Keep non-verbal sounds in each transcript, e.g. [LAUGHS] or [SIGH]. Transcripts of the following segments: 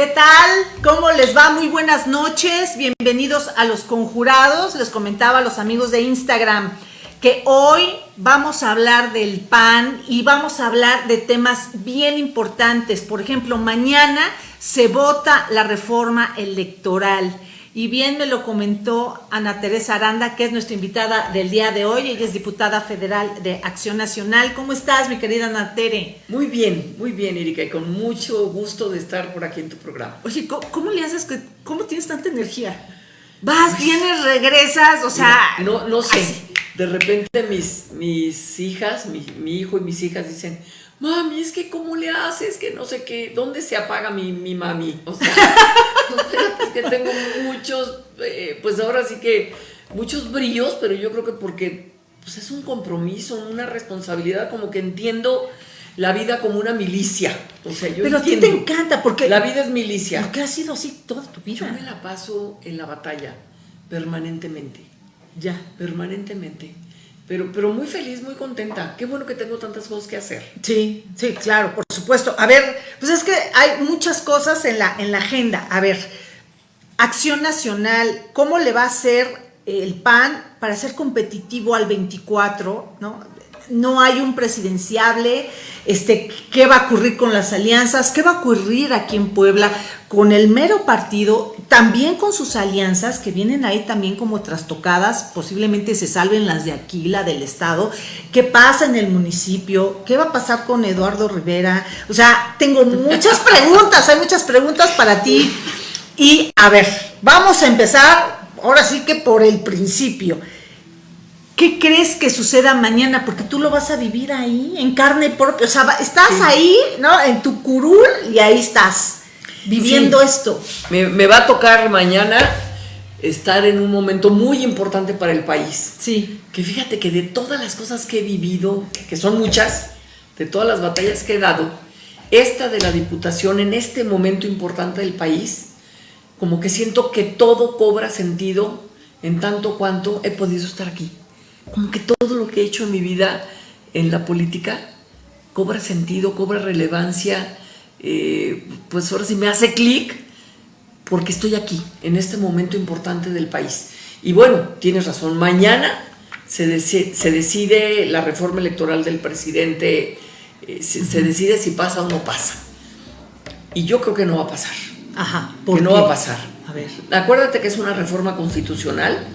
¿Qué tal? ¿Cómo les va? Muy buenas noches. Bienvenidos a Los Conjurados. Les comentaba a los amigos de Instagram que hoy vamos a hablar del PAN y vamos a hablar de temas bien importantes. Por ejemplo, mañana se vota la reforma electoral. Y bien me lo comentó Ana Teresa Aranda, que es nuestra invitada del día de hoy. Ella es diputada federal de Acción Nacional. ¿Cómo estás, mi querida Ana Tere? Muy bien, muy bien, Erika, y con mucho gusto de estar por aquí en tu programa. Oye, ¿cómo, le haces que, cómo tienes tanta energía? Vas, vienes, regresas, o sea... No, no sé, de repente mis, mis hijas, mi, mi hijo y mis hijas dicen mami, es que cómo le haces, que no sé qué, ¿dónde se apaga mi, mi mami? O sea, [LAUGHS] es que tengo muchos, eh, pues ahora sí que muchos brillos, pero yo creo que porque pues es un compromiso, una responsabilidad, como que entiendo la vida como una milicia. O sea, yo Pero a ti te encanta porque... La vida es milicia. Porque ha sido así toda tu vida. Yo me la paso en la batalla, permanentemente. Ya. Permanentemente. Pero, pero muy feliz, muy contenta. Qué bueno que tengo tantas cosas que hacer. Sí, sí, claro, por supuesto. A ver, pues es que hay muchas cosas en la, en la agenda. A ver, Acción Nacional, ¿cómo le va a hacer el PAN para ser competitivo al 24? ¿no? No hay un presidenciable, este, qué va a ocurrir con las alianzas, qué va a ocurrir aquí en Puebla con el mero partido, también con sus alianzas que vienen ahí también como trastocadas, posiblemente se salven las de aquí, la del estado, qué pasa en el municipio, qué va a pasar con Eduardo Rivera, o sea, tengo muchas [LAUGHS] preguntas, hay muchas preguntas para ti. Y a ver, vamos a empezar ahora sí que por el principio. ¿Qué crees que suceda mañana? Porque tú lo vas a vivir ahí, en carne propia. O sea, estás ahí, ¿no? En tu curul y ahí estás, viviendo esto. Me, va a tocar mañana estar en un momento muy importante para el país. Sí. Que fíjate que de todas las cosas que he vivido, que son muchas, de todas las batallas que he dado, esta de la diputación en este momento importante del país, como que siento que todo cobra sentido en tanto cuanto he podido estar aquí como que todo lo que he hecho en mi vida en la política cobra sentido, cobra relevancia, eh, pues ahora sí me hace clic porque estoy aquí, en este momento importante del país. Y bueno, tienes razón, mañana se, decide, la reforma electoral del presidente, eh, se, decide si pasa o no pasa. Y yo creo que no va a pasar. Ajá, que no va a pasar. A ver. Acuérdate que es una reforma constitucional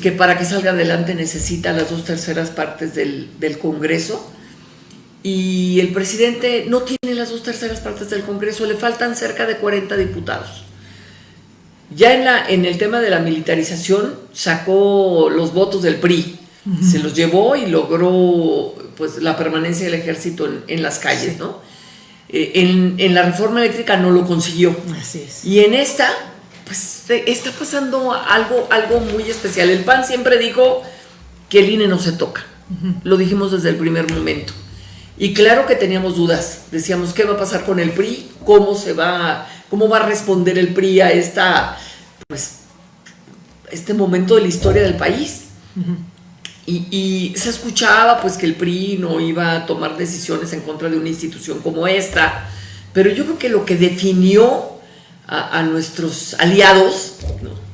que para que salga adelante necesita las dos terceras partes del, Congreso y el presidente no tiene las dos terceras partes del Congreso, le faltan cerca de 40 diputados. Ya en, la, en el tema de la militarización sacó los votos del PRI, se los llevó y logró pues, la permanencia del ejército en, las calles, ¿no? Eh, en, en, la reforma eléctrica no lo consiguió. Así es. Y en esta pues está pasando algo, algo muy especial. El PAN siempre dijo que el INE no se toca. Lo dijimos desde el primer momento. Y claro que teníamos dudas. Decíamos, ¿qué va a pasar con el PRI? ¿Cómo se va, cómo va a responder el PRI a esta, pues, este momento de la historia del país? y, y, se escuchaba pues que el PRI no iba a tomar decisiones en contra de una institución como esta. Pero yo creo que lo que definió a, nuestros aliados,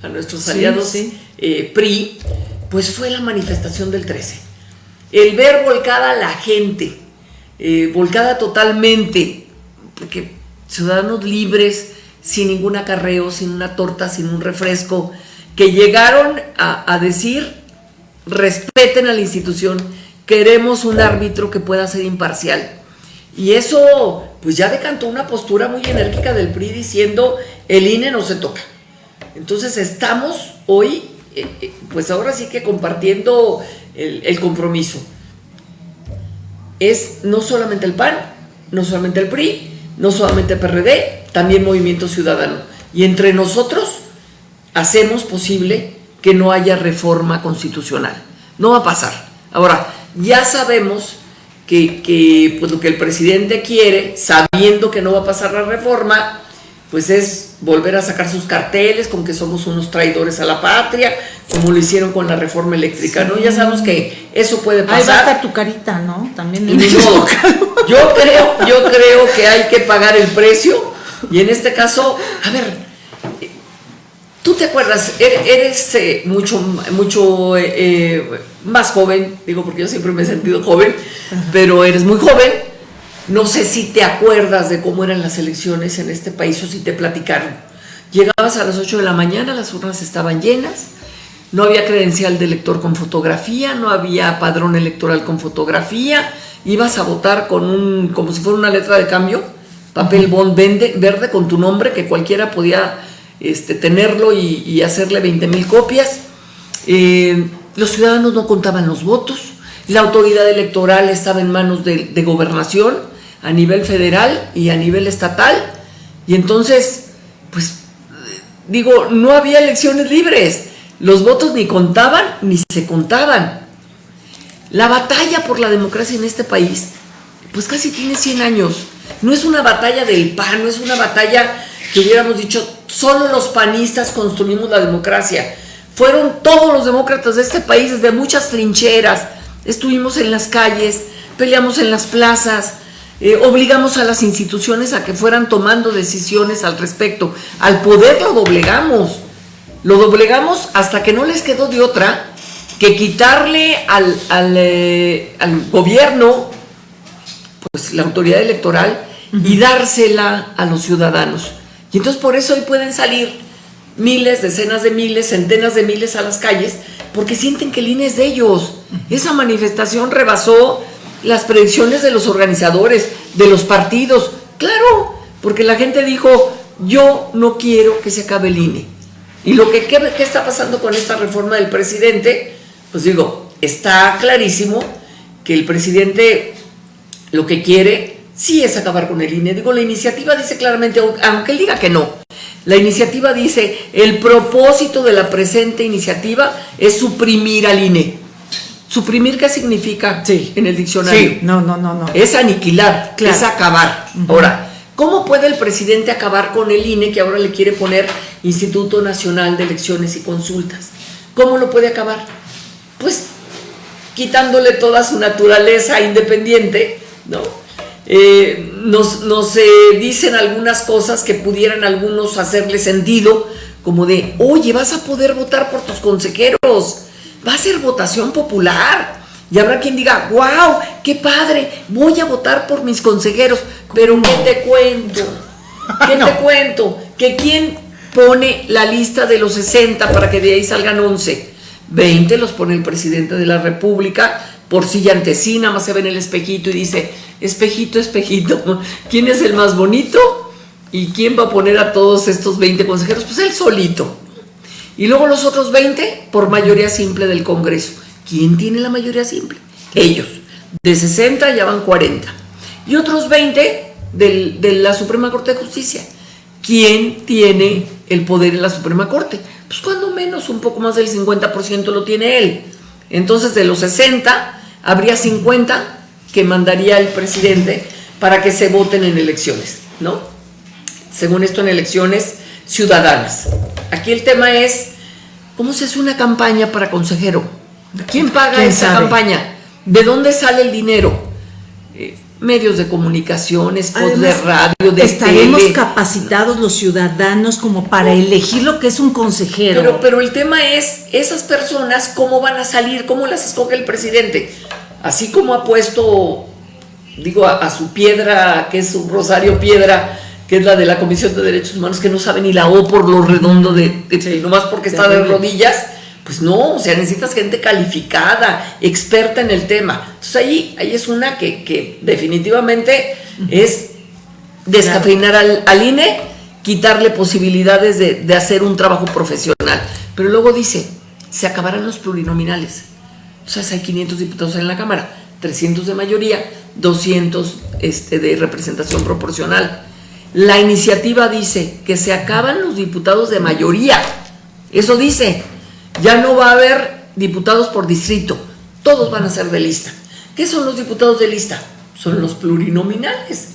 a nuestros aliados eh, PRI, pues fue la manifestación del 13. El ver volcada a la gente, eh, volcada totalmente, porque ciudadanos libres, sin ningún acarreo, sin una torta, sin un refresco, que llegaron a, a decir, respeten a la institución, queremos un árbitro que pueda ser imparcial. Y eso pues ya decantó una postura muy enérgica del PRI diciendo el INE no se toca. Entonces estamos hoy, eh, eh, pues ahora sí que compartiendo el, compromiso. Es no solamente el PAN, no solamente el PRI, no solamente el PRD, también Movimiento Ciudadano. Y entre nosotros hacemos posible que no haya reforma constitucional. No va a pasar. Ahora, ya sabemos que, pues lo que el presidente quiere, sabiendo que no va a pasar la reforma, pues es volver a sacar sus carteles con que somos unos traidores a la patria, como lo hicieron con la reforma eléctrica, ¿no? Ya sabemos que eso puede pasar. Ahí va a estar tu carita, ¿no? También. yo creo, yo creo que hay que pagar el precio Y en este caso, a ver, tú te acuerdas, er-, eres eh, mucho, mucho eh, eh, más joven, digo porque yo siempre me he sentido joven, pero eres muy joven. No sé si te acuerdas de cómo eran las elecciones en este país o si te platicaron. Llegabas a las 8 de la mañana, las urnas estaban llenas, no había credencial de elector con fotografía, no había padrón electoral con fotografía, ibas a votar con un, como si fuera una letra de cambio, papel bond verde con tu nombre, que cualquiera podía este, tenerlo y, hacerle 20 mil copias. Eh, los ciudadanos no contaban los votos, la autoridad electoral estaba en manos de, de gobernación a nivel federal y a nivel estatal, y entonces, pues, digo, no había elecciones libres, los votos ni contaban ni se contaban. La batalla por la democracia en este país, pues casi tiene 100 años. No es una batalla del PAN, no es una batalla que hubiéramos dicho, solo los panistas construimos la democracia. Fueron todos los demócratas de este país desde muchas trincheras. Estuvimos en las calles, peleamos en las plazas, eh, obligamos a las instituciones a que fueran tomando decisiones al respecto. Al poder lo doblegamos. Lo doblegamos hasta que no les quedó de otra que quitarle al, eh, al, gobierno pues la autoridad electoral y dársela a los ciudadanos. Y entonces por eso hoy pueden salir miles, decenas de miles, centenas de miles a las calles, porque sienten que el INE es de ellos. Esa manifestación rebasó las predicciones de los organizadores, de los partidos. Claro, porque la gente dijo, yo no quiero que se acabe el INE. Y lo que ¿qué, está pasando con esta reforma del presidente, pues digo, está clarísimo que el presidente lo que quiere sí es acabar con el INE. Digo, la iniciativa dice claramente, aunque él diga que no, la iniciativa dice, el propósito de la presente iniciativa es suprimir al INE. ¿Suprimir qué significa sí. en el diccionario? Sí, no, no, no, no. Es aniquilar, es acabar. Ahora, ¿cómo puede el presidente acabar con el INE que ahora le quiere poner Instituto Nacional de Elecciones y Consultas? ¿Cómo lo puede acabar? Pues quitándole toda su naturaleza independiente, ¿no? Eh, nos, nos dicen algunas cosas que pudieran algunos hacerle sentido, como de, oye, vas a poder votar por tus consejeros, va a ser votación popular. Y habrá quien diga, wow, qué padre, voy a votar por mis consejeros. Pero ¿qué te cuento? ¿Qué [LAUGHS] te cuento? Que quién pone la lista de los 60 para que de ahí salgan 11. 20 los pone el presidente de la República, por silla ante sí, nada más se ve en el espejito y dice, espejito, espejito, [LAUGHS] ¿quién es el más bonito? ¿Y quién va a poner a todos estos 20 consejeros? Pues él solito. Y luego los otros 20 por mayoría simple del Congreso. ¿Quién tiene la mayoría simple? Ellos. De 60 ya van 40. Y otros 20 de la Suprema Corte de Justicia. ¿Quién tiene el poder en la Suprema Corte? Pues cuando menos un poco más del 50% lo tiene él. Entonces de los 60 habría 50 que mandaría el presidente para que se voten en elecciones, ¿no? Según esto en elecciones ciudadanas. Aquí el tema es, ¿cómo se hace una campaña para consejero? ¿Quién paga esa campaña? ¿De dónde sale el dinero? Eh, medios de comunicación, spots de radio, de Estaremos capacitados los ciudadanos como para elegir lo que es un consejero. Pero, pero el tema es, esas personas, ¿cómo van a salir? ¿Cómo las escoge el presidente? Así como ha puesto, digo, a, a su piedra, que es un rosario piedra, que es la de la Comisión de Derechos Humanos, que no sabe ni la O por lo redondo de, nomás porque está de rodillas, pues no, o sea, necesitas gente calificada, experta en el tema. Entonces ahí, ahí es una que, definitivamente es descafeinar al, INE, quitarle posibilidades de, de hacer un trabajo profesional. Pero luego dice, se acabarán los plurinominales. Entonces hay 500 diputados en la Cámara, 300 de mayoría, 200 este, de representación proporcional. La iniciativa dice que se acaban los diputados de mayoría. Eso dice, ya no va a haber diputados por distrito, todos van a ser de lista. ¿Qué son los diputados de lista? Son los plurinominales.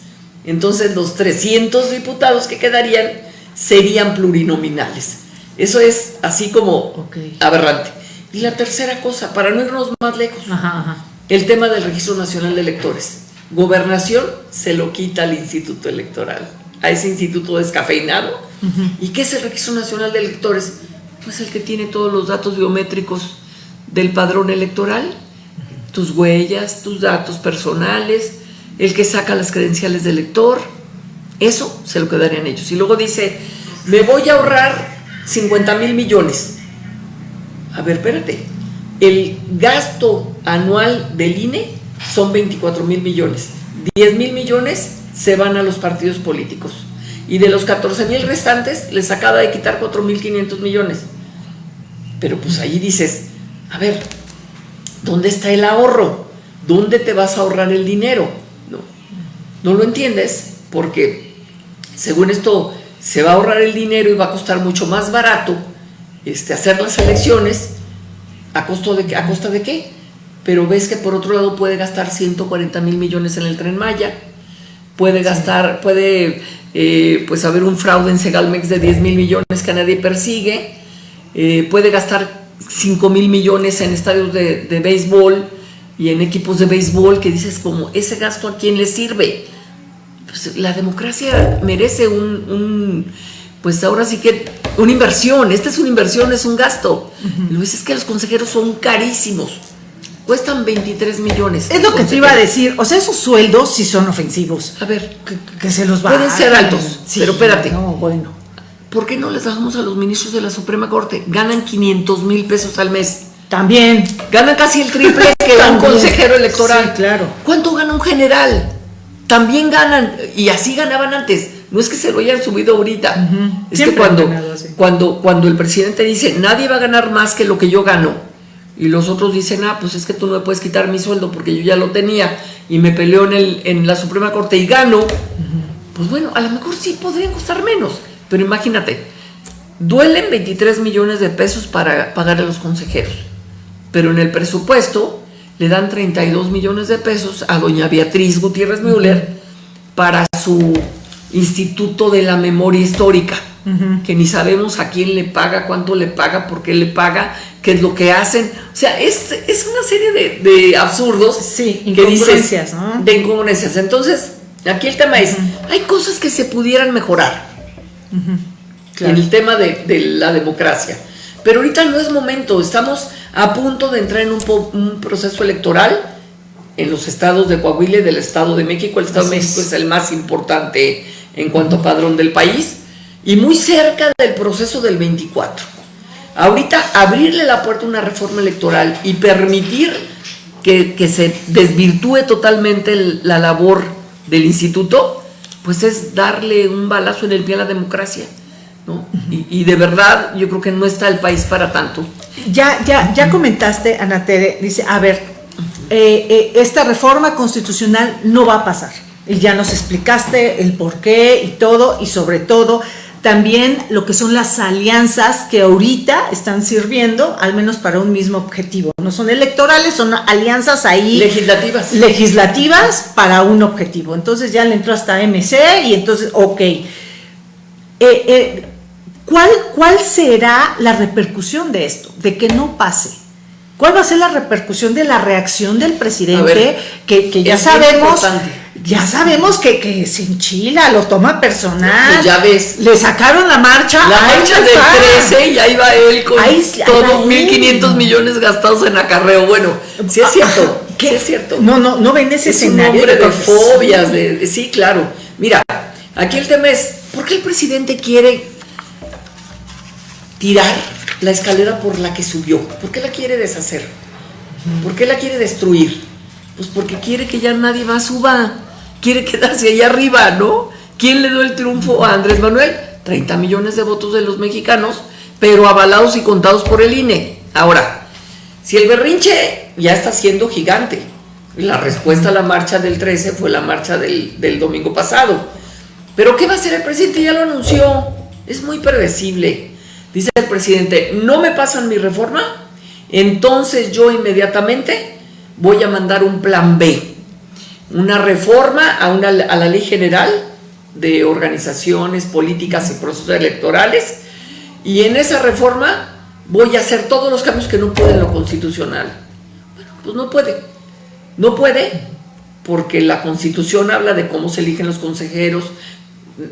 Entonces los 300 diputados que quedarían serían plurinominales. Eso es así como aberrante. Y la tercera cosa, para no irnos más lejos, el tema del Registro Nacional de Electores. Gobernación se lo quita al Instituto Electoral. A ese instituto descafeinado. ¿Y qué es el Registro Nacional de Electores? Pues el que tiene todos los datos biométricos del padrón electoral, tus huellas, tus datos personales, el que saca las credenciales del elector, eso se lo quedarían ellos. Y luego dice, me voy a ahorrar 50 mil millones. A ver, espérate, el gasto anual del INE son 24 mil millones. 10 mil millones se van a los partidos políticos. Y de los 14 mil restantes les acaba de quitar 4 mil 500 millones. Pero pues ahí dices, a ver, ¿dónde está el ahorro? ¿Dónde te vas a ahorrar el dinero? No, no lo entiendes porque según esto se va a ahorrar el dinero y va a costar mucho más barato este, hacer las elecciones ¿A, costo de, ¿A costa de qué? Pero ves que por otro lado puede gastar 140 mil millones en el tren Maya, puede gastar, puede eh, pues haber un fraude en Segalmex de 10 mil millones que nadie persigue, eh, puede gastar 5 mil millones en estadios de, de, béisbol y en equipos de béisbol que dices como, ¿ese gasto a quién le sirve? Pues la democracia merece un, un pues ahora sí que una inversión, esta es una inversión, es un gasto. Uh es que los consejeros son carísimos. Cuestan 23 millones. Es lo que te iba a decir. O sea, esos sueldos sí son ofensivos. A ver, que, se los va Pueden ser altos, pero espérate. No, bueno. ¿Por qué no les bajamos a los ministros de la Suprema Corte? Ganan 500 mil pesos al mes. También. Ganan casi el triple que un consejero electoral. Sí, claro. ¿Cuánto gana un general? También ganan, y así ganaban antes no es que se lo hayan subido ahorita. Es que cuando, cuando, cuando el presidente dice, nadie va a ganar más que lo que yo gano, y los otros dicen, ah, pues es que tú no me puedes quitar mi sueldo porque yo ya lo tenía y me peleó en, el, en la Suprema Corte y gano, pues bueno, a lo mejor sí podrían costar menos, pero imagínate, duelen 23 millones de pesos para pagar a los consejeros, pero en el presupuesto le dan 32 millones de pesos a doña Beatriz Gutiérrez Müller para su Instituto de la Memoria Histórica, que ni sabemos a quién le paga, cuánto le paga, por qué le paga, qué es lo que hacen. O sea, es, una serie de, absurdos sí, incongruencias, ¿no? De incongruencias. Entonces, aquí el tema es, hay cosas que se pudieran mejorar en el tema de, la democracia. Pero ahorita no es momento, estamos a punto de entrar en un, un proceso electoral en los estados de Coahuila y del Estado de México. El Estado de México es el más importante en cuanto a padrón del país y muy cerca del proceso del 24. Ahorita abrirle la puerta a una reforma electoral y permitir que, se desvirtúe totalmente la labor del instituto, pues es darle un balazo en el pie a la democracia. ¿no? y, de verdad yo creo que no está el país para tanto. Ya, ya, ya comentaste, Ana Tere, dice, a ver, eh, eh, esta reforma constitucional no va a pasar y ya nos explicaste el por qué y todo, y sobre todo también lo que son las alianzas que ahorita están sirviendo, al menos para un mismo objetivo. No son electorales, son alianzas ahí. Legislativas. Legislativas para un objetivo. Entonces ya le entró hasta MC y entonces, ok. Eh, eh, ¿cuál, ¿Cuál será la repercusión de esto? De que no pase. ¿Cuál va a ser la repercusión de la reacción del presidente? que, que, ya sabemos ya sabemos que, que se enchila, lo toma personal. Ya ves. Le sacaron la marcha. La marcha del 13 y ahí va él con todos 1.500 millones gastados en acarreo. Bueno, sí es cierto. ¿Qué? Sí es cierto. No, no, no ven ese es escenario. Un de, de fobias. De, sí, claro. Mira, aquí el tema es, ¿por qué el presidente quiere tirar la escalera por la que subió? ¿Por qué la quiere deshacer? ¿Por qué la quiere destruir? Pues porque quiere que ya nadie más suba quiere quedarse ahí arriba, ¿no? ¿Quién le dio el triunfo a Andrés Manuel? 30 millones de votos de los mexicanos, pero avalados y contados por el INE. Ahora, si el berrinche ya está siendo gigante, la respuesta a la marcha del 13 fue la marcha del, del domingo pasado. Pero ¿qué va a hacer el presidente? Ya lo anunció. Es muy predecible. Dice el presidente, no me pasan mi reforma, entonces yo inmediatamente voy a mandar un plan B una reforma a, una, a la ley general de organizaciones políticas y procesos electorales y en esa reforma voy a hacer todos los cambios que no puede en lo constitucional. Bueno, pues no puede. No puede porque la constitución habla de cómo se eligen los consejeros,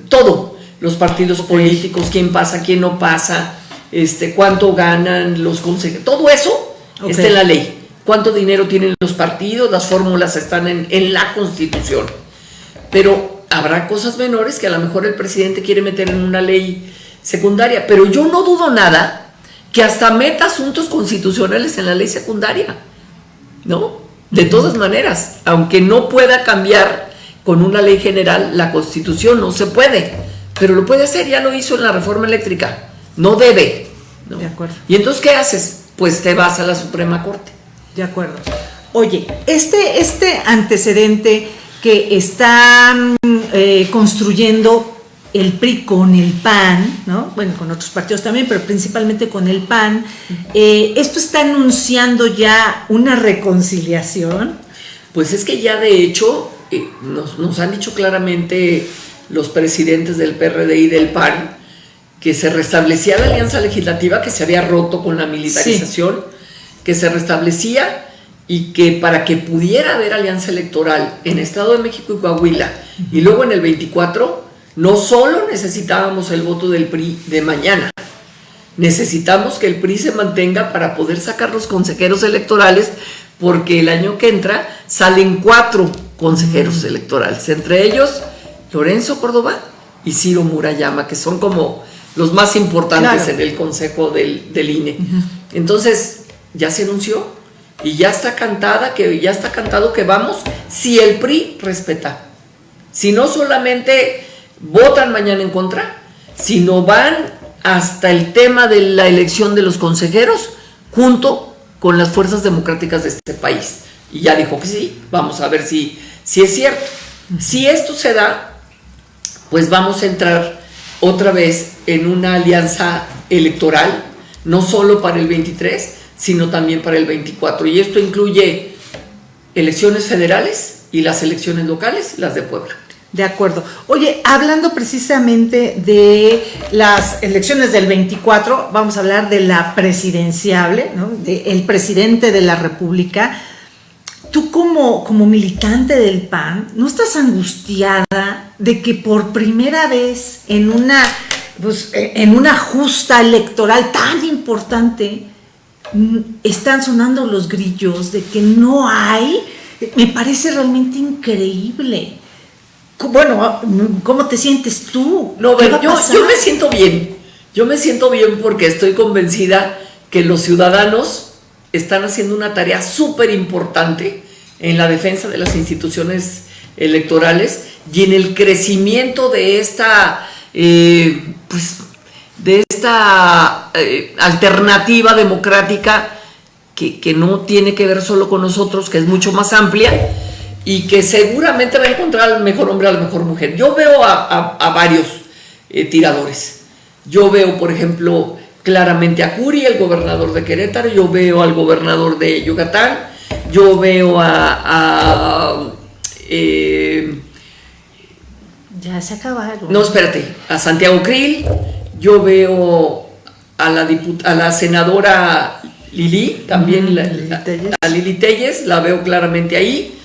todo, los partidos políticos, quién pasa, quién no pasa, este, cuánto ganan los consejeros, todo eso está en la ley. Cuánto dinero tienen los partidos, las fórmulas están en, en la constitución. Pero habrá cosas menores que a lo mejor el presidente quiere meter en una ley secundaria. Pero yo no dudo nada que hasta meta asuntos constitucionales en la ley secundaria. ¿No? De todas maneras, aunque no pueda cambiar con una ley general la constitución, no se puede. Pero lo puede hacer, ya lo hizo en la reforma eléctrica. No debe. De acuerdo. ¿Y entonces qué haces? Pues te vas a la Suprema Corte. De acuerdo. Oye, este, este antecedente que está eh, construyendo el PRI con el PAN, ¿no? Bueno, con otros partidos también, pero principalmente con el PAN, eh, ¿esto está anunciando ya una reconciliación? Pues es que ya de hecho eh, nos, nos, han dicho claramente los presidentes del PRD y del PAN que se restablecía la alianza legislativa que se había roto con la militarización, sí. Que se restablecía y que para que pudiera haber alianza electoral en Estado de México y Coahuila y luego en el 24, no solo necesitábamos el voto del PRI de mañana, necesitamos que el PRI se mantenga para poder sacar los consejeros electorales porque el año que entra salen cuatro consejeros electorales, entre ellos Lorenzo Córdoba y Ciro Murayama, que son como los más importantes claro. en el consejo del, del INE. Entonces, ya se anunció y ya está cantada, que ya está cantado que vamos si el PRI respeta. Si no solamente votan mañana en contra, sino van hasta el tema de la elección de los consejeros junto con las fuerzas democráticas de este país. Y ya dijo que sí, vamos a ver si, si es cierto. Si esto se da, pues vamos a entrar otra vez en una alianza electoral, no solo para el 23, sino también para el 24. Y esto incluye elecciones federales y las elecciones locales, las de Puebla. De acuerdo. Oye, hablando precisamente de las elecciones del 24, vamos a hablar de la presidenciable, ¿no? de el presidente de la República. Tú como, como militante del PAN, ¿no estás angustiada de que por primera vez en una, pues, en una justa electoral tan importante están sonando los grillos de que no hay? Me parece realmente increíble bueno, ¿cómo te sientes tú? No, yo, yo me siento bien. Yo me siento bien porque estoy convencida que los ciudadanos están haciendo una tarea súper importante en la defensa de las instituciones electorales y en el crecimiento de esta, eh, pues, de esta eh, alternativa democrática que, que no tiene que ver solo con nosotros, que es mucho más amplia y que seguramente va a encontrar al mejor hombre, a la mejor mujer. Yo veo a, a, a varios eh, tiradores. Yo veo, por ejemplo, claramente a Curi, el gobernador de Querétaro, yo veo al gobernador de Yucatán, yo veo a... a eh, ya se acabaron. No, espérate, a Santiago Krill, yo veo a la, a la senadora Lili, también la, a Lili Telles, la veo claramente ahí.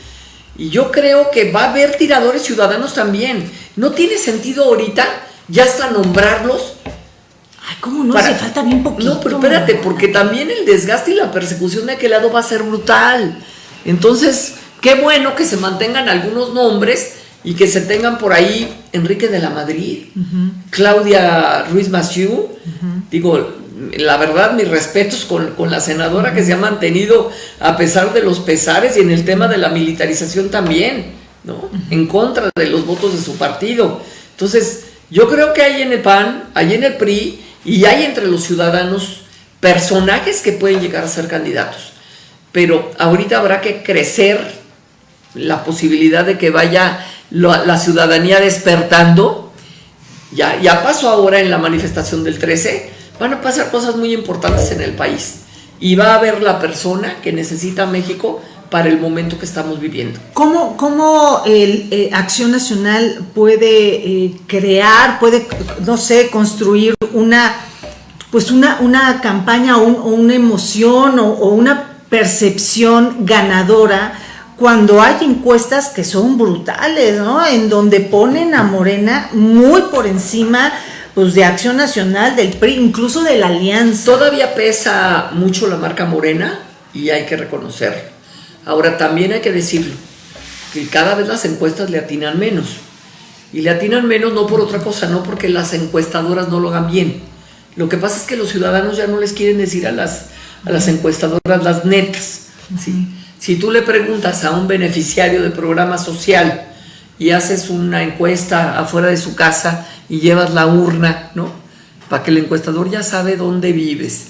Y yo creo que va a haber tiradores ciudadanos también. No tiene sentido ahorita ya hasta nombrarlos. Ay, ¿cómo no? Para... Se falta bien poquito. No, pero espérate, porque también el desgaste y la persecución de aquel lado va a ser brutal. Entonces, qué bueno que se mantengan algunos nombres y que se tengan por ahí Enrique de la Madrid. Claudia Ruiz -huh. digo, la verdad, mis respetos con, con, la senadora que se ha mantenido a pesar de los pesares y en el tema de la militarización también, ¿no? En contra de los votos de su partido. Entonces, yo creo que hay en el PAN, hay en el PRI y hay entre los ciudadanos personajes que pueden llegar a ser candidatos. Pero ahorita habrá que crecer la posibilidad de que vaya la, la ciudadanía despertando. Ya, ya pasó ahora en la manifestación del 13, van a pasar cosas muy importantes en el país y va a haber la persona que necesita México para el momento que estamos viviendo. ¿Cómo, cómo el, eh, Acción Nacional puede eh, crear, puede, no sé, construir una, pues una, una campaña o, un, o una emoción o, o, una percepción ganadora cuando hay encuestas que son brutales, ¿no? En donde ponen a Morena muy por encima pues de Acción Nacional, del PRI, incluso de la Alianza. Todavía pesa mucho la marca Morena y hay que reconocerlo. Ahora también hay que decirlo, que cada vez las encuestas le atinan menos. Y le atinan menos no por otra cosa, no porque las encuestadoras no lo hagan bien. Lo que pasa es que los ciudadanos ya no les quieren decir a las, a las encuestadoras las netas. Si tú le preguntas a un beneficiario de programa social y haces una encuesta afuera de su casa y llevas la urna, ¿no? Para que el encuestador ya sabe dónde vives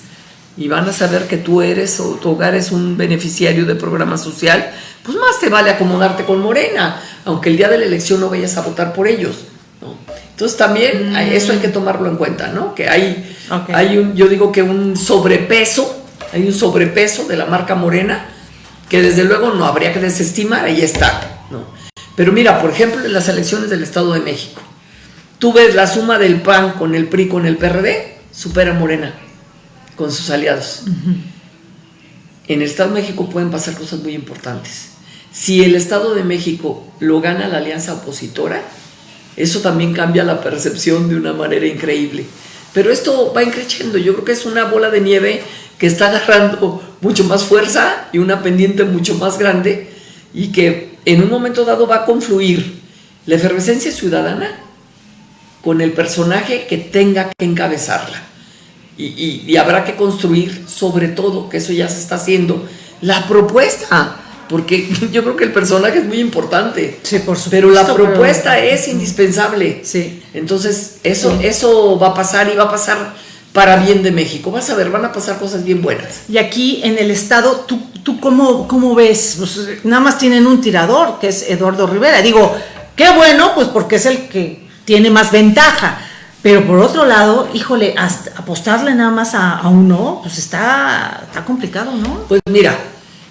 y van a saber que tú eres o tu hogar es un beneficiario de programa social, pues más te vale acomodarte con Morena, aunque el día de la elección no vayas a votar por ellos, ¿no? Entonces también eso hay que tomarlo en cuenta, ¿no? Que hay, hay un, yo digo que un sobrepeso, hay un sobrepeso de la marca Morena, que desde luego no habría que desestimar, ahí está, ¿no? Pero mira, por ejemplo, en las elecciones del Estado de México, Tú ves la suma del PAN con el PRI, con el PRD, supera Morena con sus aliados. En el Estado de México pueden pasar cosas muy importantes. Si el Estado de México lo gana la alianza opositora, eso también cambia la percepción de una manera increíble. Pero esto va increciendo, yo creo que es una bola de nieve que está agarrando mucho más fuerza y una pendiente mucho más grande y que en un momento dado va a confluir la efervescencia ciudadana con el personaje que tenga que encabezarla. Y, habrá que construir, sobre todo, que eso ya se está haciendo, la propuesta, porque [LAUGHS] yo creo que el personaje es muy importante. Sí, por supuesto. Pero la propuesta es indispensable. Sí. Entonces, eso, eso va a pasar y va a pasar para bien de México. Vas a ver, van a pasar cosas bien buenas. Y aquí en el Estado, ¿tú, tú cómo, cómo ves? Pues, nada más tienen un tirador, que es Eduardo Rivera. Digo, qué bueno, pues porque es el que tiene más ventaja. Pero por otro lado, híjole, apostarle nada más a, uno, pues está, está complicado, ¿no? Pues mira,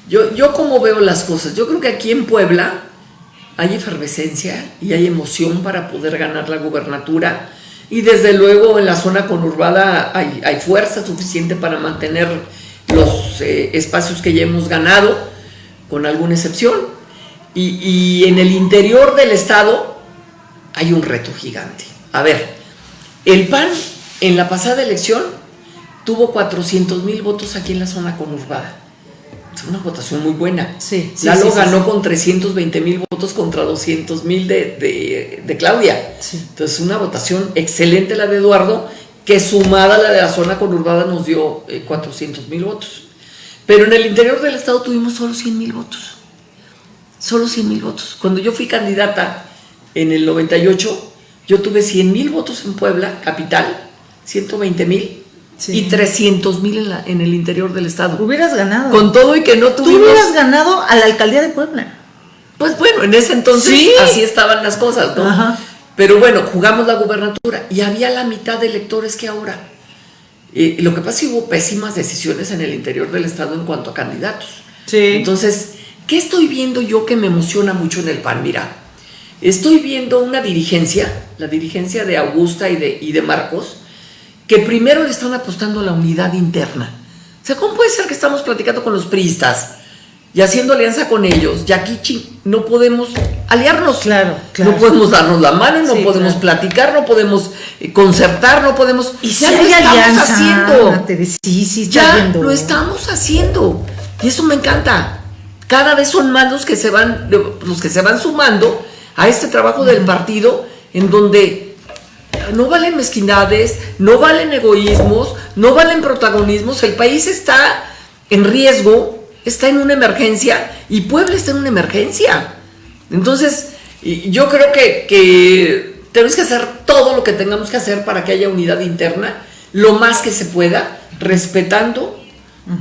yo, yo como veo las cosas, yo creo que aquí en Puebla hay efervescencia y hay emoción para poder ganar la gubernatura y desde luego en la zona conurbada hay, hay fuerza suficiente para mantener los eh, espacios que ya hemos ganado, con alguna excepción. Y, y en el interior del estado hay un reto gigante. A ver, el PAN en la pasada elección tuvo 400 mil votos aquí en la zona conurbada. Una votación muy buena. Sí, Lalo ganó con 320 mil votos contra 200 mil de, de, Claudia. Entonces, una votación excelente la de Eduardo, que sumada a la de la zona conurbada nos dio 400 eh, mil votos. Pero en el interior del estado tuvimos solo 100 mil votos. Solo 100 mil votos. Cuando yo fui candidata en el 98 yo tuve 100 mil votos en Puebla, capital, 120 mil. Y 300 mil en, en, el interior del estado. Hubieras ganado. Con todo y que no tuvimos... Tú hubieras ganado a la alcaldía de Puebla. Pues bueno, en ese entonces así estaban las cosas, ¿no? Pero bueno, jugamos la gubernatura y había la mitad de electores que ahora. Y lo que pasa es que hubo pésimas decisiones en el interior del estado en cuanto a candidatos. Sí. Entonces, ¿qué estoy viendo yo que me emociona mucho en el PAN? Mira, Estoy viendo una dirigencia, la dirigencia de Augusta y de, y de Marcos, que primero le están apostando a la unidad interna. O sea, ¿cómo puede ser que estamos platicando con los priistas y haciendo alianza con ellos? Y aquí no podemos aliarnos. Claro, No podemos darnos la mano, no podemos platicar, no podemos eh, concertar, no podemos... Y ya lo estamos haciendo. Sí, sí, ya lo estamos haciendo. Y eso me encanta. Cada vez son más los que se van, los que se van sumando a este trabajo del partido en donde no valen mezquindades, no valen egoísmos, no valen protagonismos, el país está en riesgo, está en una emergencia y Puebla está en una emergencia. Entonces, yo creo que, tenemos que hacer todo lo que tengamos que hacer para que haya unidad interna, lo más que se pueda, respetando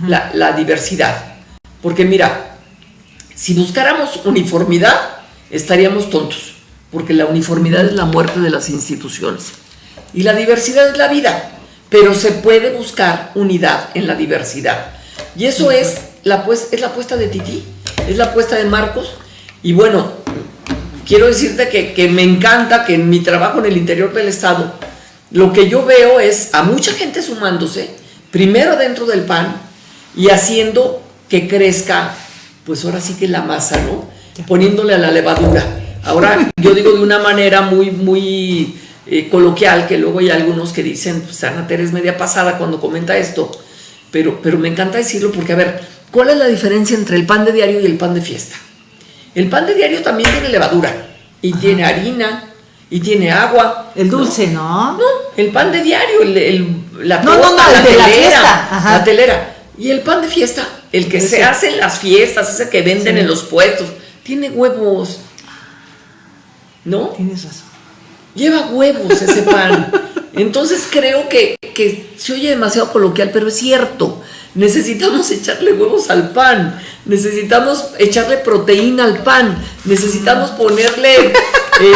la, la diversidad. Porque mira, si buscáramos uniformidad, estaríamos tontos, porque la uniformidad es la muerte de las instituciones y la diversidad es la vida, pero se puede buscar unidad en la diversidad. Y eso es la, pues, es la apuesta de Titi, es la apuesta de Marcos, y bueno, quiero decirte que, que me encanta que en mi trabajo en el interior del Estado, lo que yo veo es a mucha gente sumándose, primero dentro del PAN, y haciendo que crezca pues ahora sí que la masa, ¿no? Poniéndole a la levadura. Ahora yo digo de una manera muy, muy eh, coloquial, que luego hay algunos que dicen, pues Ana Teresa es media pasada cuando comenta esto, pero, pero me encanta decirlo porque, a ver, ¿cuál es la diferencia entre el pan de diario y el pan de fiesta? El pan de diario también tiene levadura y tiene harina y tiene agua. El dulce, ¿no? No, el pan de diario, el, la no, la de telera, la, la telera. Y el pan de fiesta, el que se hace en las fiestas, ese que venden en los puestos, tiene huevos. ¿No? Tienes razón. Lleva huevos ese pan. Entonces creo que, que se oye demasiado coloquial, pero es cierto. Necesitamos echarle huevos al pan, necesitamos echarle proteína al pan, necesitamos ponerle eh,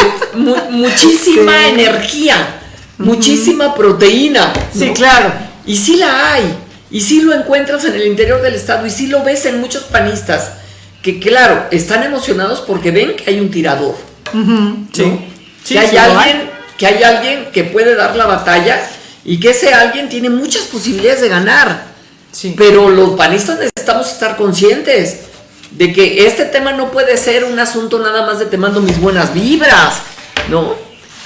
muchísima energía, muchísima proteína. Sí, claro. Y sí la hay, y sí lo encuentras en el interior del estado, y sí lo ves en muchos panistas, que claro, están emocionados porque ven que hay un tirador. Sí. que, hay alguien, que hay alguien que puede dar la batalla y que ese alguien tiene muchas posibilidades de ganar. Pero los panistas necesitamos estar conscientes de que este tema no puede ser un asunto nada más de te mando mis buenas vibras, ¿no?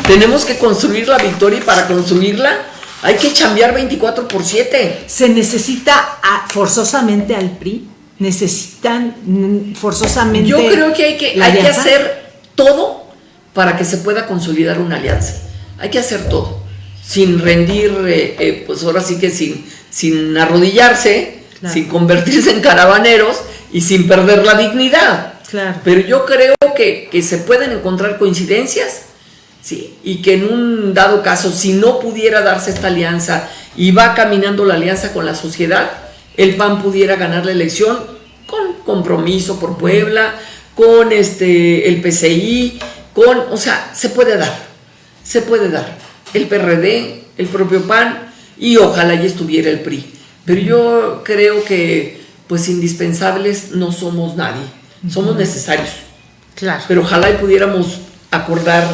Tenemos que construir la victoria y para construirla hay que chambear 24 por 7. Se necesita forzosamente al PRI, necesitan mm, forzosamente. Yo creo que hay que, hay que hacer todo para que se pueda consolidar una alianza. Hay que hacer todo, sin rendir, eh, eh, pues ahora sí que sin, sin arrodillarse, sin convertirse en caravaneros y sin perder la dignidad. Claro. Pero yo creo que, se pueden encontrar coincidencias, ¿sí? Y que en un dado caso, si no pudiera darse esta alianza y va caminando la alianza con la sociedad, el PAN pudiera ganar la elección con compromiso por Puebla, con este, el PCI, con, o sea, se puede dar, se puede dar. El PRD, el propio PAN, y ojalá ya estuviera el PRI. Pero yo creo que pues indispensables no somos nadie, somos necesarios. Claro. Pero ojalá y pudiéramos acordar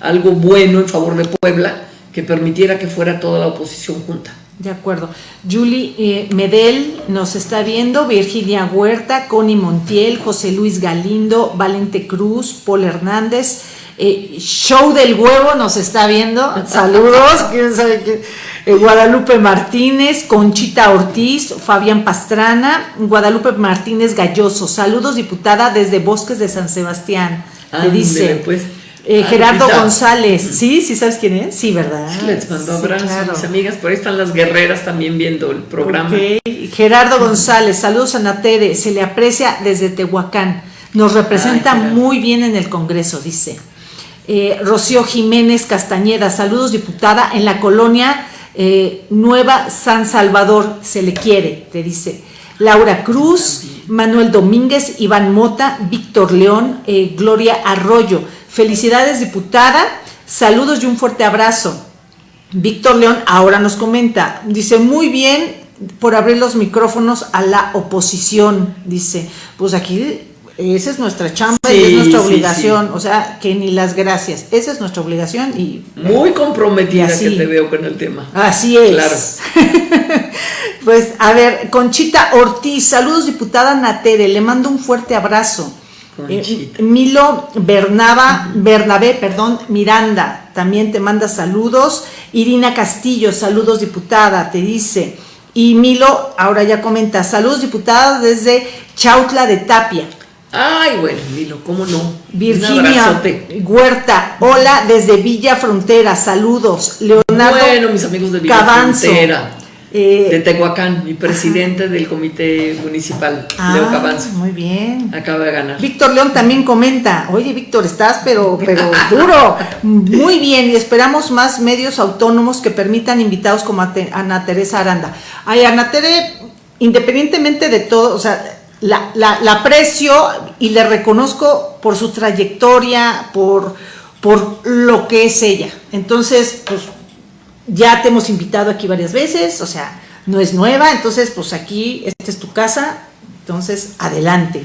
algo bueno en favor de Puebla que permitiera que fuera toda la oposición junta. De acuerdo. Julie eh, Medel nos está viendo, Virginia Huerta, Connie Montiel, José Luis Galindo, Valente Cruz, Paul Hernández, eh, Show del Huevo nos está viendo. [LAUGHS] Saludos. ¿Quién sabe qué? Eh, Guadalupe Martínez, Conchita Ortiz, Fabián Pastrana, Guadalupe Martínez Galloso. Saludos, diputada, desde Bosques de San Sebastián. Le dice. Pues. Eh, Gerardo González, ¿sí? ¿Sí sabes quién es? Sí, ¿verdad? Sí, les mando abrazos a mis amigas, por ahí están las guerreras también viendo el programa. Gerardo González, saludos a Natere, se le aprecia desde Tehuacán, nos representa muy bien en el Congreso, dice. Eh, Rocío Jiménez Castañeda, saludos diputada, en la colonia eh, Nueva San Salvador, se le quiere, te dice. Laura Cruz, Manuel Domínguez, Iván Mota, Víctor León, eh, Gloria Arroyo. Felicidades diputada, saludos y un fuerte abrazo. Víctor León ahora nos comenta, dice, muy bien por abrir los micrófonos a la oposición, dice, pues aquí esa es nuestra chamba y es nuestra obligación, o sea, que ni las gracias, esa es nuestra obligación y... Muy comprometida que te veo con el tema. Así es. Claro. [LAUGHS] pues, a ver, Conchita Ortiz, saludos diputada Natere, le mando un fuerte abrazo. Eh, Milo Bernaba, Bernabé, perdón, Miranda, también te manda saludos. Irina Castillo, saludos diputada, te dice. Y Milo, ahora ya comenta, saludos diputada desde Chautla de Tapia. Ay, bueno, Milo, ¿cómo no? Virginia Huerta, hola desde Villa Frontera, saludos. Leonardo Bueno, mis amigos de Villa Frontera. Eh, de Tehuacán, mi presidente del comité municipal, ah, Leo Cabanzo. Muy bien. Acaba de ganar. Víctor León también comenta, oye Víctor, estás pero, pero duro. Muy bien, y esperamos más medios autónomos que permitan invitados como Ana Teresa Aranda. Ay, Ana Tere, independientemente de todo, o sea, la, la, aprecio y le reconozco por su trayectoria, por, por lo que es ella. Entonces, pues ya te hemos invitado aquí varias veces, o sea, no es nueva, entonces pues aquí, esta es tu casa, entonces adelante.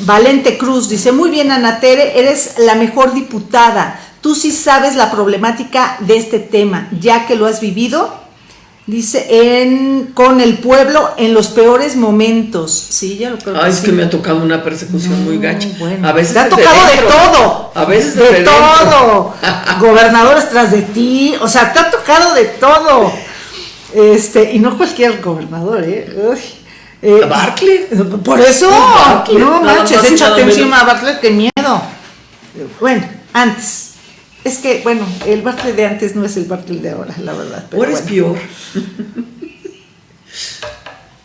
Valente Cruz dice, muy bien Ana Tere, eres la mejor diputada, tú sí sabes la problemática de este tema, ya que lo has vivido Dice, en, con el pueblo en los peores momentos. Sí, ya lo creo. Ay, es sí. que me ha tocado una persecución muy gacha. bueno. A veces Te ha tocado de todo. A veces de dentro. todo. [LAUGHS] Gobernadores tras de ti. O sea, te ha tocado de todo. Este, y no cualquier gobernador, ¿eh? Uy. Eh, Bartlett. Por eso. No manches, échate encima a Bartlett, qué miedo. Bueno, antes. Es que, bueno, el Bartlett de antes no es el Bartlett de ahora, la verdad. pero ¿Cuál es bueno. peor?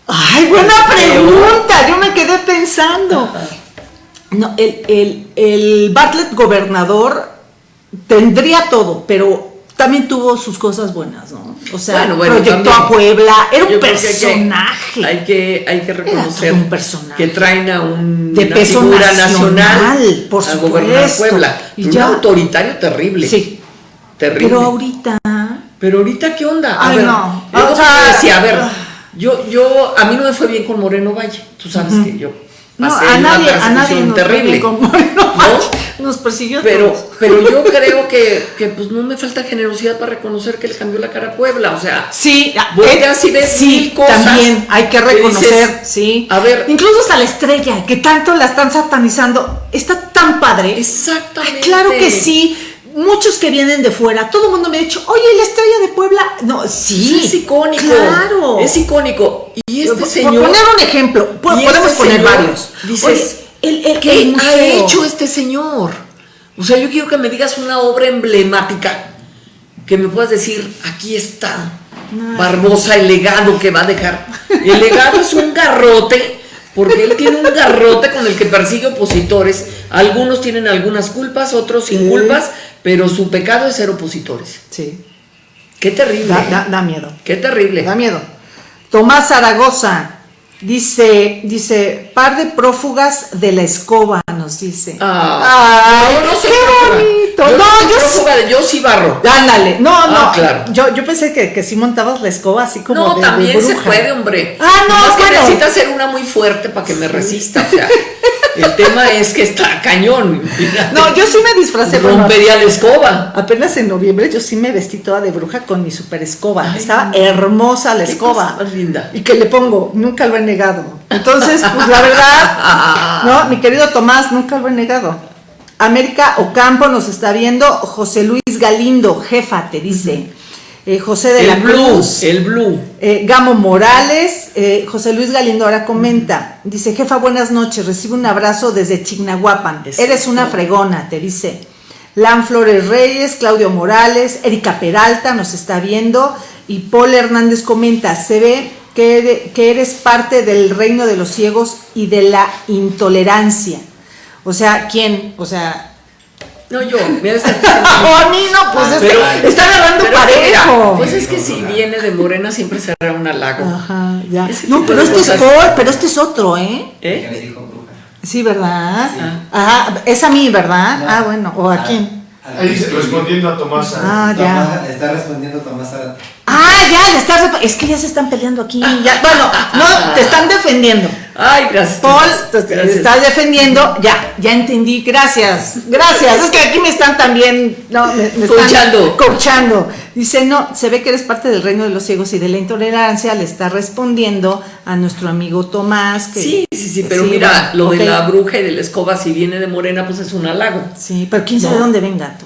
Ay, buena pregunta. Yo me quedé pensando. No, el, el, el Bartlett gobernador tendría todo, pero también tuvo sus cosas buenas, ¿no? O sea, Bueno, bueno, proyectó también. a Puebla, era un Yo creo que hay que- personaje. Hay que, hay que reconocer un personaje. que traen a un, De una peso figura nacional, nacional por a gobernar. Puebla. Y un ya. autoritario terrible. Sí, Terrible. pero ahorita. Pero ahorita, ¿qué onda? A Ay, ver, no. es lo O que sea, te decía, a ver, ah. yo, yo, a mí no me fue bien con Moreno Valle. Tú sabes que yo No, pasé a una nadie, a nadie nos fue terrible. bien como- no, nos persiguió Pero, todos. pero yo [LAUGHS] creo que, que pues no me falta generosidad para reconocer que le cambió la cara a Puebla. O sea, Sí, Volteas eh, y ves sí, mil cosas también hay que que reconocer, dices, sí. a ver. incluso hasta la estrella, que tanto la están satanizando, está tan padre. exactamente. Ay, claro que sí. Muchos que vienen de fuera, todo el mundo me ha dicho, oye, la estrella de Puebla. No, sí. es icónico. Claro. Es icónico. Y este Por señor. poner un ejemplo, podemos este poner señor, varios. Dices, Oye, el, el- ¿qué ha hecho este señor? O sea, yo quiero que me digas una obra emblemática que me puedas decir, aquí está No. Barbosa, el legado que va a dejar. El legado es un garrote, porque él tiene un garrote con el que persigue opositores. Algunos tienen algunas culpas, otros sin Sí. culpas, pero su pecado es ser opositores. Sí, Qué terrible. da, da- da miedo. Qué terrible. Da miedo. Tomás Zaragoza dice, dice, par de prófugas de la escoba, nos dice. Ah, Ay, no soy qué bonito. Yo no, yo sí. prófuga yo sí barro. Ándale, no, no, Ah, claro. yo, yo pensé que, que sí montabas la escoba así como No, de- de también se puede, hombre. Ah, no, bueno. necesita ser una muy fuerte para que me resista. O sea, [LAUGHS] el tema es que está cañón. No, yo sí me disfracé. Rompería la escoba. Apenas en noviembre yo sí me vestí toda de bruja con mi super escoba. Ay, Estaba hermosa la Qué escoba. cosa más linda. Y que le pongo, nunca lo he negado. Entonces, pues la verdad, [LAUGHS] no, mi querido Tomás, nunca lo he negado. América Ocampo nos está viendo, José Luis Galindo, jefa, te dice. Eh, José de la blue, Cruz. el blue. Eh, Gamo Morales, eh, José Luis Galindo ahora comenta, dice, jefa, buenas noches, recibe un abrazo desde Chignahuapan, eres una fregona, te dice. Lan Flores Reyes, Claudio Morales, Erika Peralta nos está viendo y Paul Hernández comenta, se ve que, ere- que eres parte del reino de los ciegos y de la intolerancia. O sea, ¿quién? O sea, No, yo. Mira, este- [LAUGHS] a mí no, pues es Pero- que está agarrando parejo. pues es que si viene de Morena siempre será un halago. Ajá, ya. Ese No, pero este es. Paul, pero este es otro, ¿eh? ¿Eh? me dijo bruja. Sí, ¿verdad? Sí. Ajá, es a mí, ¿verdad? No. Ah, bueno, ¿o a quién? A- Ahí dice, respondiendo a Tomás. Ah, ya. Tomás- Está respondiendo Tomás Zárate. Ah, ya, le estás... Es que ya se están peleando aquí. Ya, bueno, no, te están defendiendo. Ay, gracias. Paul, te, te Gracias. estás defendiendo. Ya, ya entendí. Gracias. Gracias. Es que aquí me están también... No, me, me están Coachando. coachando. Dice, no, se ve que eres parte del reino de los ciegos y de la intolerancia. Le está respondiendo a nuestro amigo Tomás. Que, Sí, sí, sí, pero Sí, mira, bueno, lo de la bruja y de la escoba, si viene de Morena, pues es un halago. Sí, pero quién sabe No. dónde venga tú.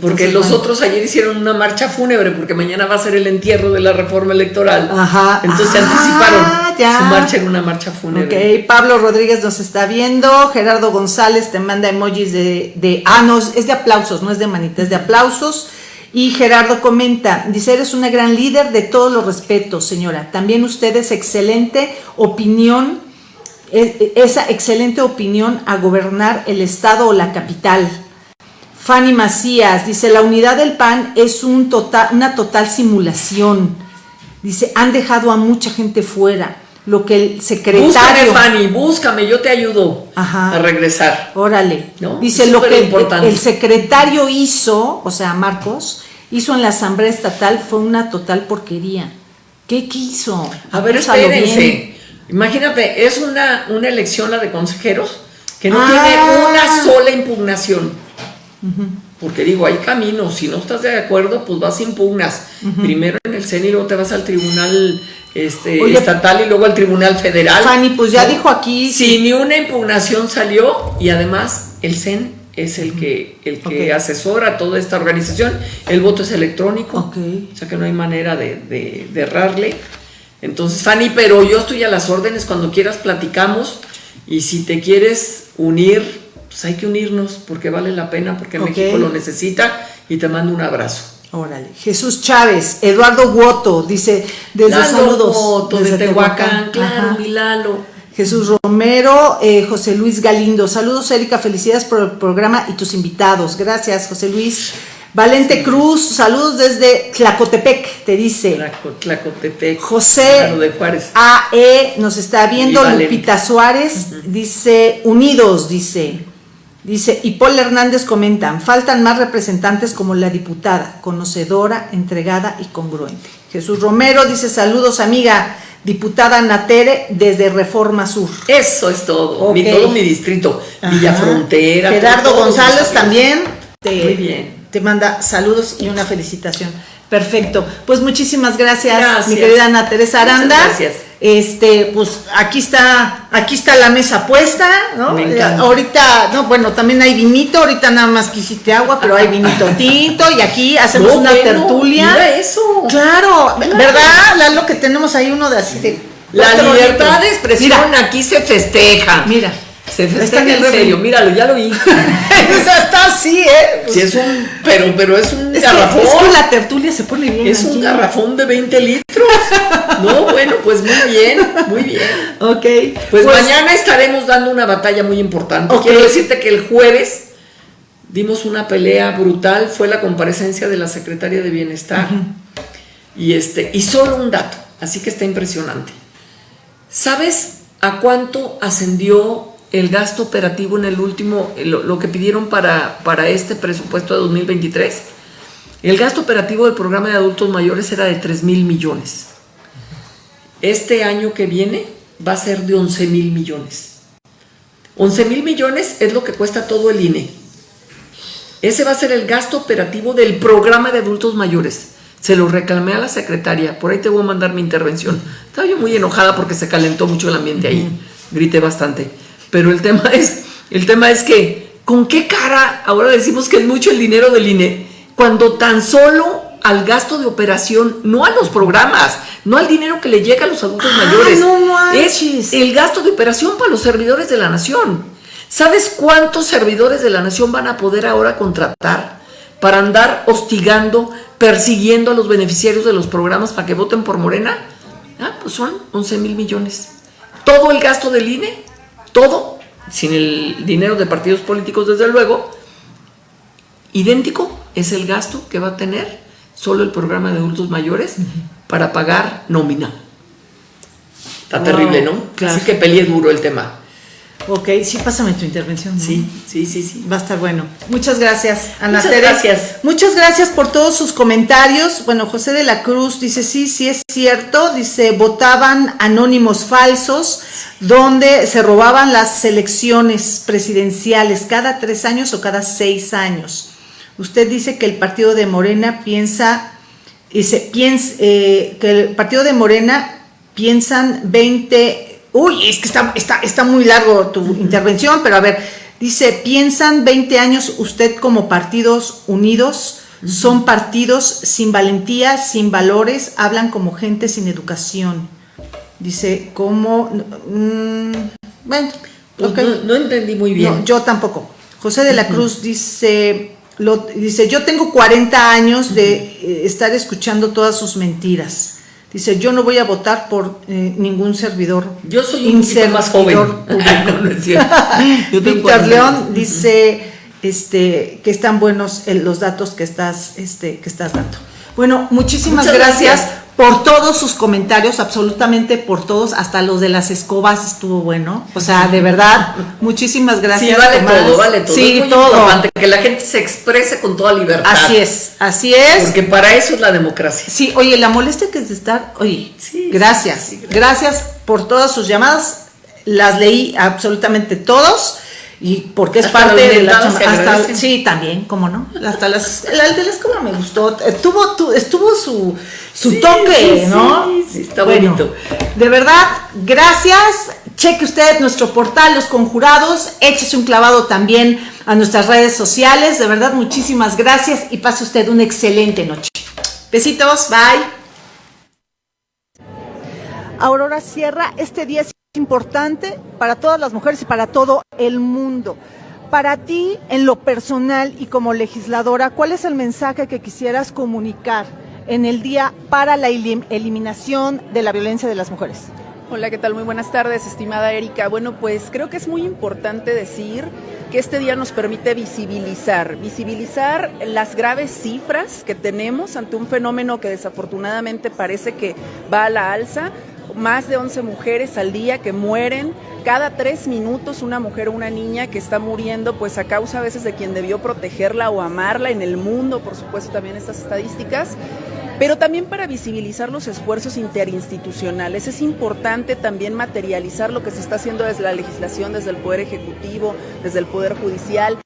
Porque los bueno. otros ayer hicieron una marcha fúnebre, porque mañana va a ser el entierro de la reforma electoral. Ajá. Entonces se anticiparon. ya. Su marcha era una marcha fúnebre. Ok, Pablo Rodríguez nos está viendo, Gerardo González te manda emojis de, de ah, no, es de aplausos, no es de manita, es de aplausos. Y Gerardo comenta, dice, eres una gran líder de todos los respetos, señora. También usted es excelente opinión, es- esa excelente opinión a gobernar el estado o la capital. Fanny Macías dice, la unidad del PAN es un total, una total simulación. Dice, han dejado a mucha gente fuera. Lo que el Búscame, secretario... Fanny, búscame, yo te ayudo Ajá. a regresar. Órale. ¿No? Dice Es lo que el, secretario hizo, o sea, Marcos, hizo en la Asamblea Estatal fue una total porquería. ¿Qué, hizo? A ver, espérense. bien. Imagínate, es una, una elección la de consejeros que no Ah. tiene una sola impugnación. Porque digo, hay caminos, si no estás de acuerdo, pues vas impugnas. Primero en el CEN y luego te vas al tribunal este, Oye, estatal y luego al tribunal federal. Fanny, pues ya ¿no? dijo aquí. Si ni una impugnación salió y además el CEN es el que, el que asesora toda esta organización, el voto es electrónico, Ok. o sea que no hay manera de, de- de errarle. Entonces, Fanny, pero yo estoy a las órdenes, cuando quieras platicamos y si te quieres unir, pues hay que unirnos porque vale la pena, porque. México lo necesita y te mando un abrazo. Órale. Jesús Chávez, Eduardo Guoto, dice, desde Lalo saludos. Desde de Tehuacán, claro, Ajá. mi Lalo. Jesús Romero, eh, José Luis Galindo. Saludos, Erika. Felicidades por el programa y tus invitados. Gracias, José Luis. Valente Cruz, saludos desde Tlacotepec, te dice. Tlaco- Tlacotepec, José de Juárez. AE nos está viendo, Y. Lupita Suárez, dice, unidos, dice. Dice, y Paul Hernández comentan, faltan más representantes como la diputada, conocedora, entregada y congruente. Jesús Romero dice, saludos amiga, diputada Natere desde Reforma Sur. Eso es todo, mi, todo mi distrito, Villa Ajá. Frontera. Gerardo González también te, Muy bien. te manda saludos y una felicitación. Perfecto. Pues muchísimas gracias, Gracias. mi querida Ana Teresa Muchas Aranda. gracias. Este, pues aquí está, aquí está la mesa puesta, ¿no? Eh, ahorita, no, bueno, también hay vinito, ahorita nada más quisiste agua, pero hay vinito [LAUGHS] tinto y aquí hacemos No, una bueno, tertulia. mira eso. Claro, ¿verdad? Lalo que tenemos ahí uno de así de La libertad de expresión aquí se festeja. Mira, Se Está en el serio, míralo, ya lo vi. [LAUGHS] o sea, está así, ¿eh? Sí, es un, pero, pero es un Es que, garrafón. es que la tertulia se pone bien. Es un garrafón de 20 litros. No, bueno, pues muy bien, muy bien. Ok. Pues, mañana estaremos dando una batalla muy importante. Quiero decirte que el jueves dimos una pelea brutal, fue la comparecencia de la secretaria de Bienestar. Y este, y solo un dato, así que está impresionante. ¿Sabes a cuánto ascendió el gasto operativo en el último, lo, lo que pidieron para, para este presupuesto de 2023? El gasto operativo del programa de adultos mayores era de 3 mil millones. Este año que viene va a ser de 11 mil millones. 11 mil millones es lo que cuesta todo el INE. Ese va a ser el gasto operativo del programa de adultos mayores. Se lo reclamé a la secretaria, por ahí te voy a mandar mi intervención. Estaba yo muy enojada porque se calentó mucho el ambiente ahí, grité bastante. Pero el tema es, el tema es que, ¿con qué cara ahora decimos que es mucho el dinero del INE? Cuando tan solo al gasto de operación, no a los programas, no al dinero que le llega a los adultos Ah, mayores. no es el gasto de operación para los servidores de la nación. ¿Sabes cuántos servidores de la nación van a poder ahora contratar para andar hostigando, persiguiendo a los beneficiarios de los programas para que voten por Morena? Ah, pues son 11 mil millones. Todo el gasto del INE, todo, sin el dinero de partidos políticos desde luego, idéntico es el gasto que va a tener solo el programa de adultos mayores para pagar nómina. Está Wow, terrible, ¿no? claro. Así que peleé duro el tema. Ok, sí, pásame tu intervención. ¿no? Sí, sí, sí, sí. Va a estar bueno. Muchas gracias, Ana Muchas gracias. Muchas gracias por todos sus comentarios. Bueno, José de la Cruz dice, sí, sí es cierto. Dice, votaban anónimos falsos, donde se robaban las elecciones presidenciales cada tres años o cada seis años. Usted dice que el partido de Morena piensa, dice, piensa, eh, que el partido de Morena piensan 20... Uy, es que está, está, está muy largo tu intervención, pero a ver, dice, piensan 20 años usted como partidos unidos, son partidos sin valentía, sin valores, hablan como gente sin educación. Dice, ¿cómo? Mm, bueno, Pues no, no entendí muy bien. No, yo tampoco. José de la Cruz dice, lo- dice, yo tengo 40 años de eh, estar escuchando todas sus mentiras. Dice, yo no voy a votar por eh, ningún servidor. Yo soy un poquito más joven. servidor. [LAUGHS] No, no [LAUGHS] tengo Víctor 40 León dice este, que están buenos eh, los datos que estás, este, que estás dando. Bueno, muchísimas Muchas gracias, gracias. por todos sus comentarios, absolutamente por todos, hasta los de las escobas estuvo bueno. O sea, de verdad, muchísimas Sí, gracias. vale Tomás. todo, vale todo. Sí, es muy todo. importante que la gente se exprese con toda libertad. Así es, así es. Porque para eso es la democracia. Sí, oye, la molestia que es de estar, oye, Sí, gracias, sí, sí, gracias por todas sus llamadas, las leí absolutamente todos. Y porque es Hasta parte de la hasta- sí también cómo no. Hasta las el de la escoba me gustó estuvo tu- estuvo su su Sí, toque sí, no sí, sí, está Bueno, bonito. de verdad gracias. Cheque usted nuestro portal Los Conjurados. Échese un clavado también a nuestras redes sociales. De verdad muchísimas gracias y pase usted una excelente noche. Besitos bye. Aurora Sierra, este día es importante para todas las mujeres y para todo el mundo. Para ti, en lo personal y como legisladora, ¿cuál es el mensaje que quisieras comunicar en el día para la elim- eliminación de la violencia de las mujeres? Hola, ¿qué tal? Muy buenas tardes, estimada Erika. Bueno, pues creo que es muy importante decir que este día nos permite visibilizar, visibilizar las graves cifras que tenemos ante un fenómeno que desafortunadamente parece que va a la alza. Más de 11 mujeres al día que mueren, cada tres minutos una mujer o una niña que está muriendo pues a causa a veces de quien debió protegerla o amarla en el mundo, por supuesto también estas estadísticas pero también para visibilizar los esfuerzos interinstitucionales. Es importante también materializar lo que se está haciendo desde la legislación, desde el Poder Ejecutivo, desde el Poder Judicial,